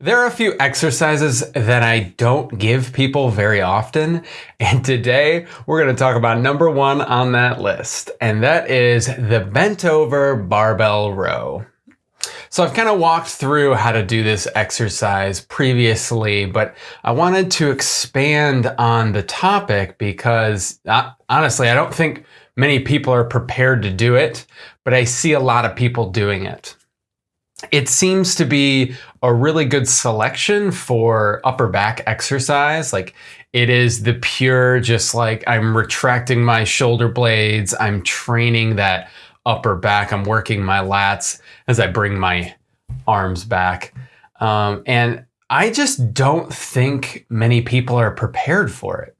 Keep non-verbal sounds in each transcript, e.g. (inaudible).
There are a few exercises that I don't give people very often, and today we're going to talk about number one on that list, and that is the bent over barbell row. So I've kind of walked through how to do this exercise previously, but I wanted to expand on the topic because uh, honestly, I don't think many people are prepared to do it, but I see a lot of people doing it it seems to be a really good selection for upper back exercise. Like it is the pure, just like I'm retracting my shoulder blades, I'm training that upper back, I'm working my lats as I bring my arms back. Um, and I just don't think many people are prepared for it.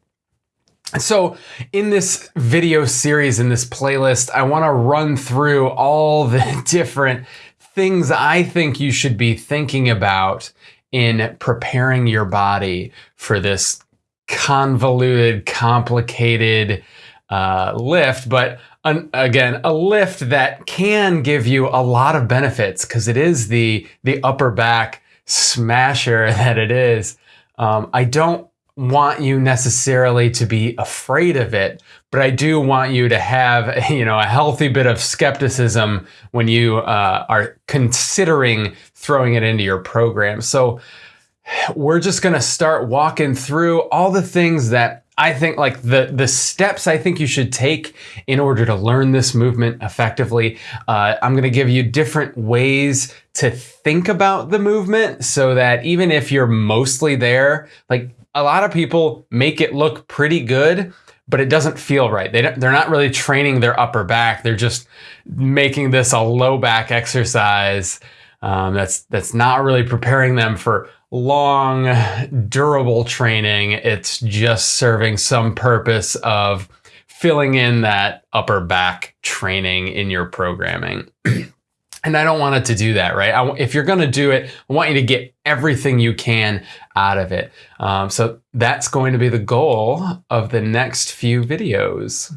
So in this video series, in this playlist, I wanna run through all (laughs) the different things I think you should be thinking about in preparing your body for this convoluted, complicated uh, lift, but an, again, a lift that can give you a lot of benefits because it is the the upper back smasher (laughs) that it is. Um, I don't want you necessarily to be afraid of it, but I do want you to have, (laughs) you know, a healthy bit of skepticism when you uh, are considering throwing it into your program. So we're just going to start walking through all the things that I think like the the steps I think you should take in order to learn this movement effectively. Uh, I'm going to give you different ways to think about the movement so that even if you're mostly there, like a lot of people make it look pretty good, but it doesn't feel right. They they're not really training their upper back. They're just making this a low back exercise. Um, that's that's not really preparing them for long, durable training. It's just serving some purpose of filling in that upper back training in your programming. (clears throat) And I don't want it to do that, right? I, if you're going to do it, I want you to get everything you can out of it. Um, so that's going to be the goal of the next few videos.